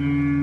Mm.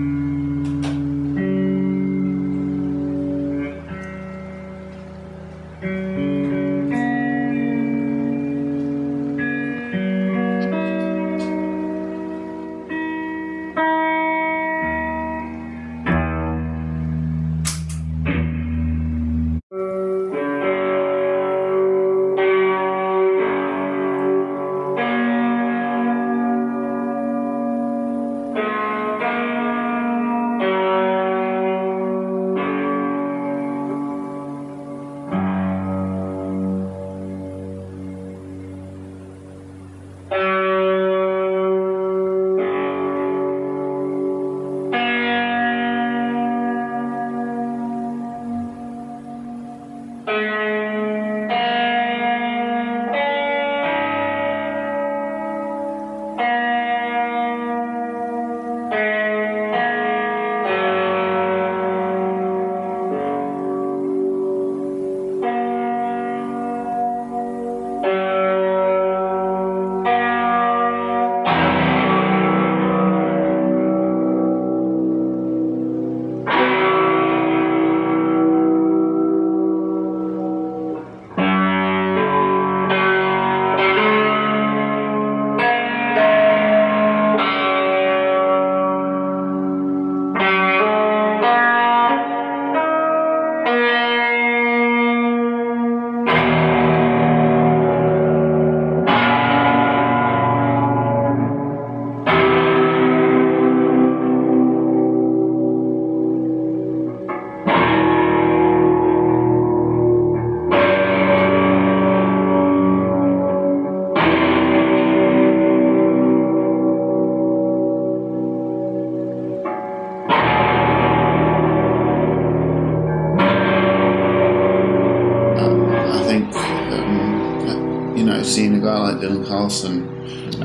Seeing a guy like Dylan Carlson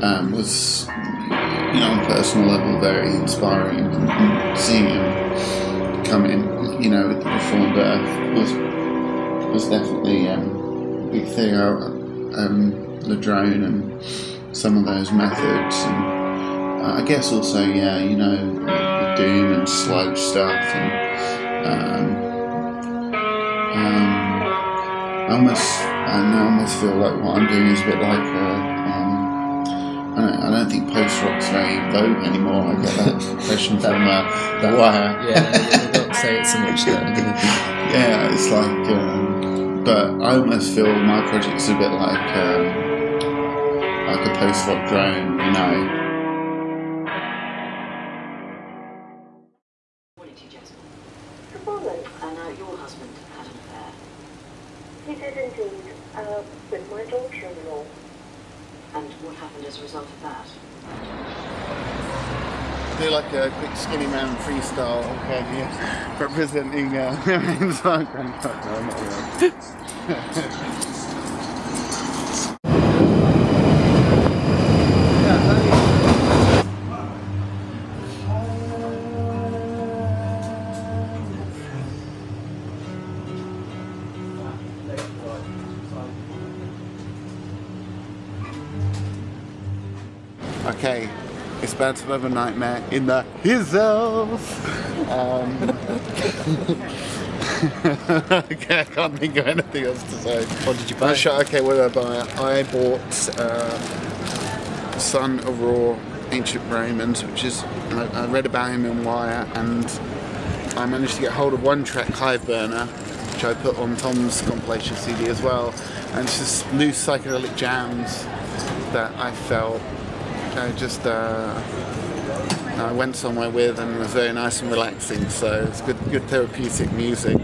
um, was, you know, on a personal level, very inspiring. And seeing him come in, you know, with the Reformed Earth was was definitely um, a big thing. Um, the drone and some of those methods, and uh, I guess also, yeah, you know, the, doom and slow stuff, and um, um, I almost I almost feel like what I'm doing is a bit like uh, um, I, don't, I don't think post rock's very vogue anymore. I get that impression from uh, The Wire. Yeah, you don't say it so much then. yeah, it's like, um, but I almost feel my project's a bit like um, like a post rock drone, you know. I know your husband had an affair. He did indeed, uh, with my daughter-in-law. And what happened as a result of that? Do like a quick skinny man freestyle, okay, yeah. representing uh, Ryan's Okay, it's about to have a nightmare in the hills. Um, okay, I can't think of anything else to say. What did you buy? okay, what did I buy? I bought uh, Son of Ra Ancient Romans, which is, I, I read about him in Wire, and I managed to get hold of one track, Hive Burner, which I put on Tom's compilation CD as well. And it's just loose psychedelic jams that I felt I just uh, I went somewhere with and it was very nice and relaxing so it's good good therapeutic music